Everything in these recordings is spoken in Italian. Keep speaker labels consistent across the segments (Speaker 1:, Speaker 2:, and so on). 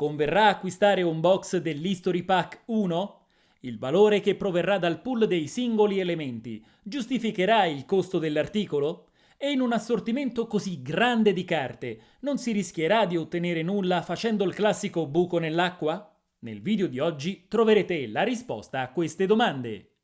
Speaker 1: Converrà acquistare un box dell'History Pack 1? Il valore che proverrà dal pool dei singoli elementi giustificherà il costo dell'articolo? E in un assortimento così grande di carte non si rischierà di ottenere nulla facendo il classico buco nell'acqua? Nel video di oggi troverete la risposta a queste domande.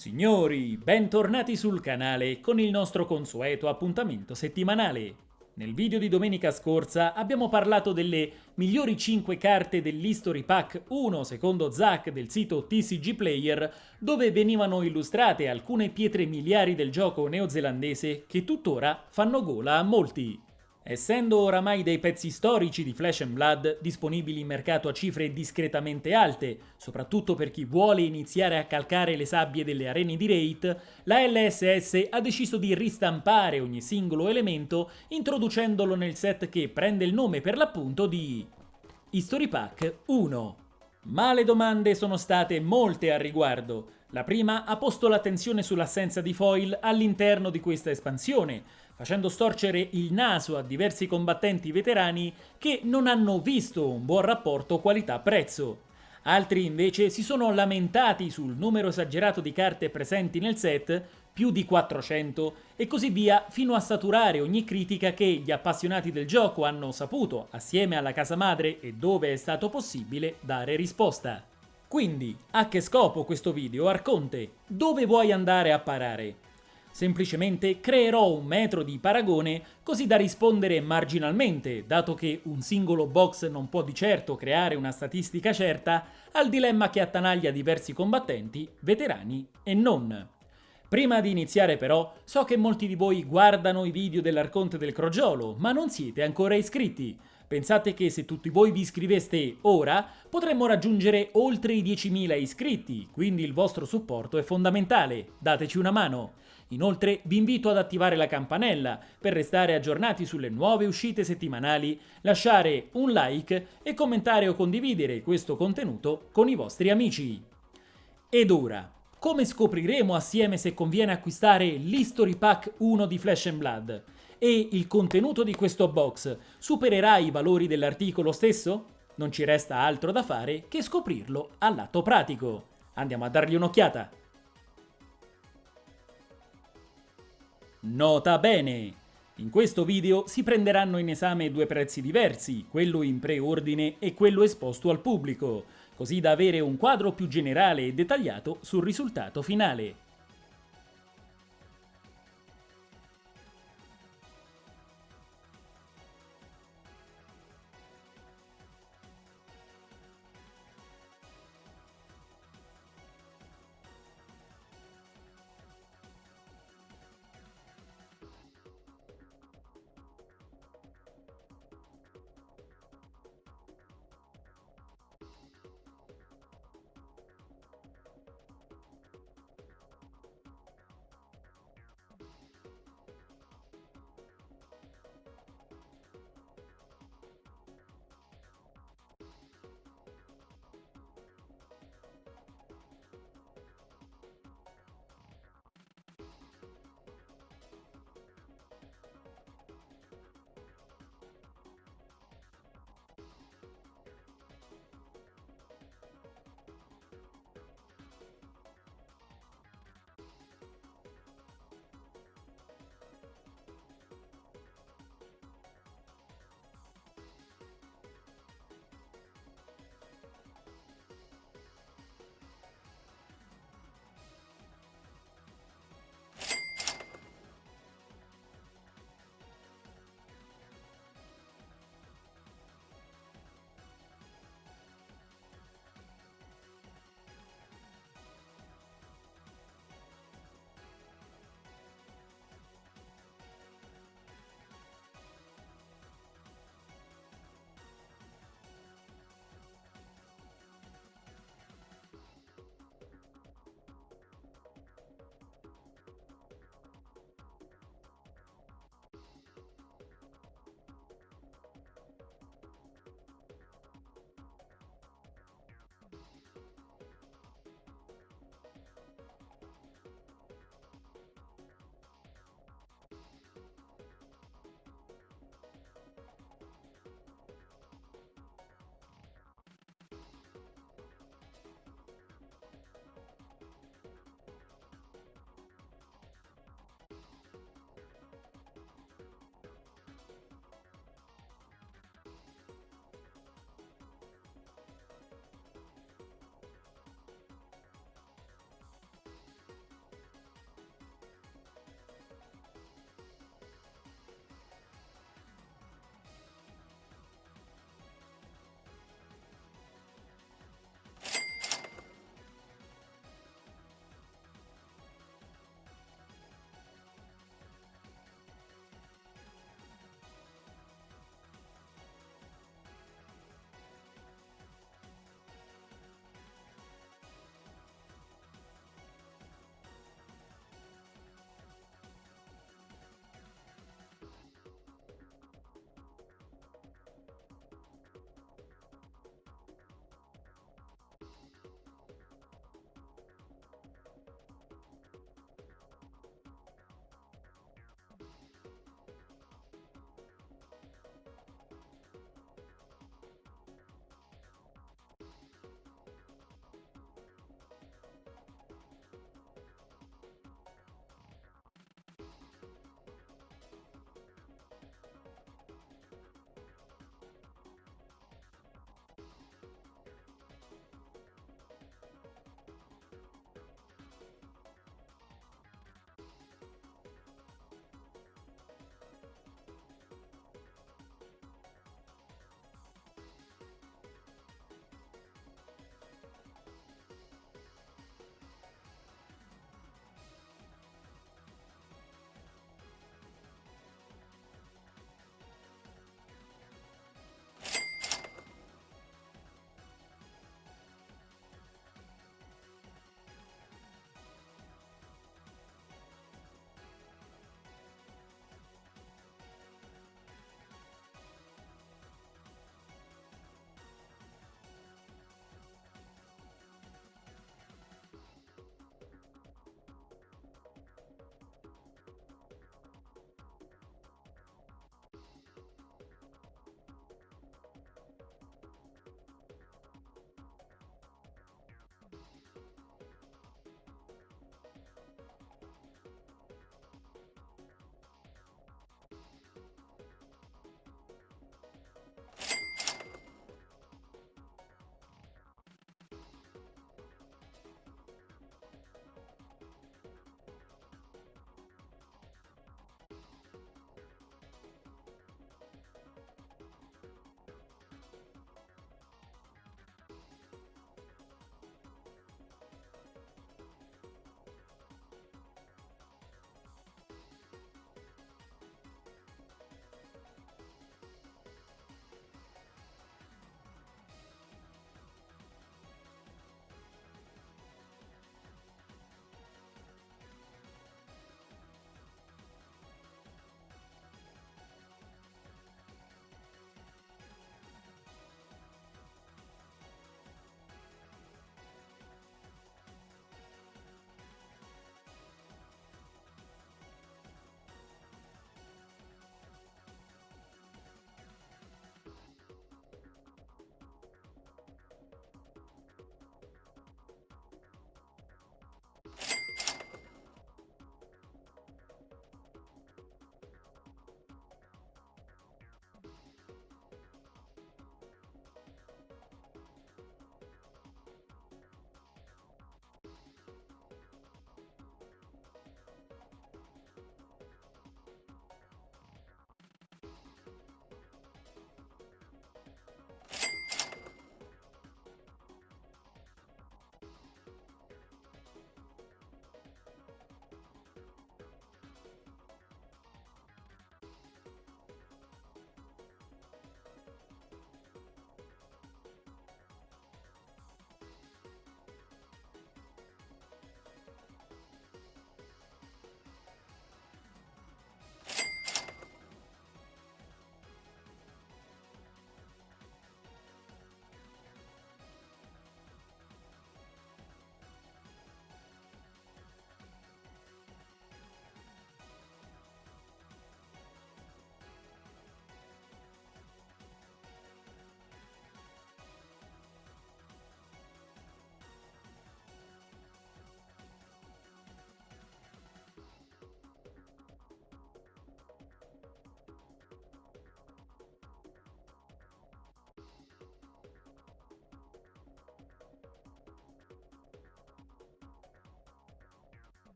Speaker 1: Signori, bentornati sul canale con il nostro consueto appuntamento settimanale. Nel video di domenica scorsa abbiamo parlato delle migliori 5 carte dell'History Pack 1 secondo Zack del sito TCG Player dove venivano illustrate alcune pietre miliari del gioco neozelandese che tuttora fanno gola a molti. Essendo oramai dei pezzi storici di Flash and Blood disponibili in mercato a cifre discretamente alte, soprattutto per chi vuole iniziare a calcare le sabbie delle arene di Raid, la LSS ha deciso di ristampare ogni singolo elemento introducendolo nel set che prende il nome per l'appunto di History Pack 1. Ma le domande sono state molte al riguardo. La prima ha posto l'attenzione sull'assenza di foil all'interno di questa espansione, facendo storcere il naso a diversi combattenti veterani che non hanno visto un buon rapporto qualità-prezzo. Altri invece si sono lamentati sul numero esagerato di carte presenti nel set, più di 400, e così via fino a saturare ogni critica che gli appassionati del gioco hanno saputo, assieme alla casa madre e dove è stato possibile, dare risposta. Quindi, a che scopo questo video, Arconte? Dove vuoi andare a parare? Semplicemente creerò un metro di paragone così da rispondere marginalmente, dato che un singolo box non può di certo creare una statistica certa, al dilemma che attanaglia diversi combattenti, veterani e non. Prima di iniziare però, so che molti di voi guardano i video dell'Arconte del Crogiolo, ma non siete ancora iscritti. Pensate che se tutti voi vi iscriveste ora, potremmo raggiungere oltre i 10.000 iscritti, quindi il vostro supporto è fondamentale, dateci una mano. Inoltre vi invito ad attivare la campanella per restare aggiornati sulle nuove uscite settimanali, lasciare un like e commentare o condividere questo contenuto con i vostri amici. Ed ora, come scopriremo assieme se conviene acquistare l'History Pack 1 di Flash Blood? E il contenuto di questo box supererà i valori dell'articolo stesso? Non ci resta altro da fare che scoprirlo al lato pratico. Andiamo a dargli un'occhiata! Nota bene! In questo video si prenderanno in esame due prezzi diversi, quello in preordine e quello esposto al pubblico, così da avere un quadro più generale e dettagliato sul risultato finale.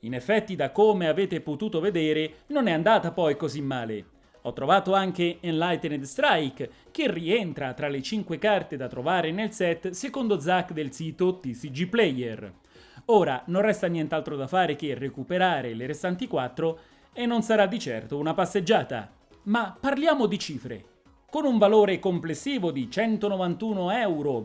Speaker 1: In effetti, da come avete potuto vedere, non è andata poi così male. Ho trovato anche Enlightened Strike, che rientra tra le 5 carte da trovare nel set secondo Zack del sito TCG Player. Ora non resta nient'altro da fare che recuperare le restanti 4 e non sarà di certo una passeggiata. Ma parliamo di cifre. Con un valore complessivo di 191,36 euro,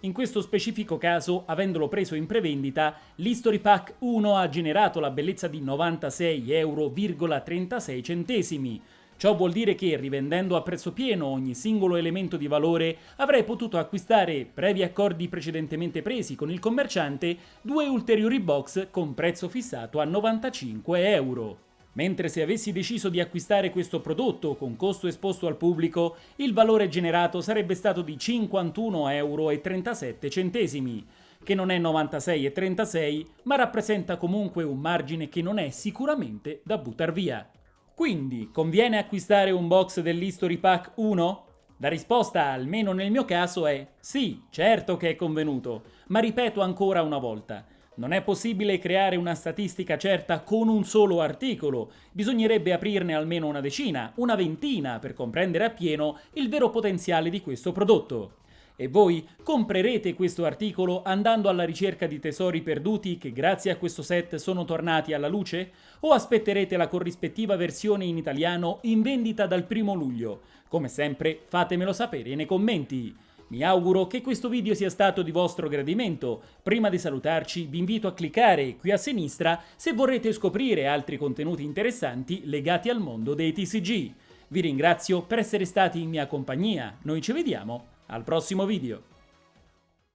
Speaker 1: in questo specifico caso, avendolo preso in prevendita, l'History Pack 1 ha generato la bellezza di 96,36 euro. Ciò vuol dire che, rivendendo a prezzo pieno ogni singolo elemento di valore, avrei potuto acquistare, previ accordi precedentemente presi con il commerciante, due ulteriori box con prezzo fissato a 95 euro. Mentre se avessi deciso di acquistare questo prodotto con costo esposto al pubblico, il valore generato sarebbe stato di 51,37 euro, che non è 96,36, ma rappresenta comunque un margine che non è sicuramente da buttar via. Quindi, conviene acquistare un box dell'History Pack 1? La risposta, almeno nel mio caso, è sì, certo che è convenuto, ma ripeto ancora una volta, non è possibile creare una statistica certa con un solo articolo, bisognerebbe aprirne almeno una decina, una ventina per comprendere appieno il vero potenziale di questo prodotto. E voi comprerete questo articolo andando alla ricerca di tesori perduti che grazie a questo set sono tornati alla luce? O aspetterete la corrispettiva versione in italiano in vendita dal primo luglio? Come sempre fatemelo sapere nei commenti. Mi auguro che questo video sia stato di vostro gradimento. Prima di salutarci vi invito a cliccare qui a sinistra se vorrete scoprire altri contenuti interessanti legati al mondo dei TCG. Vi ringrazio per essere stati in mia compagnia, noi ci vediamo al prossimo video.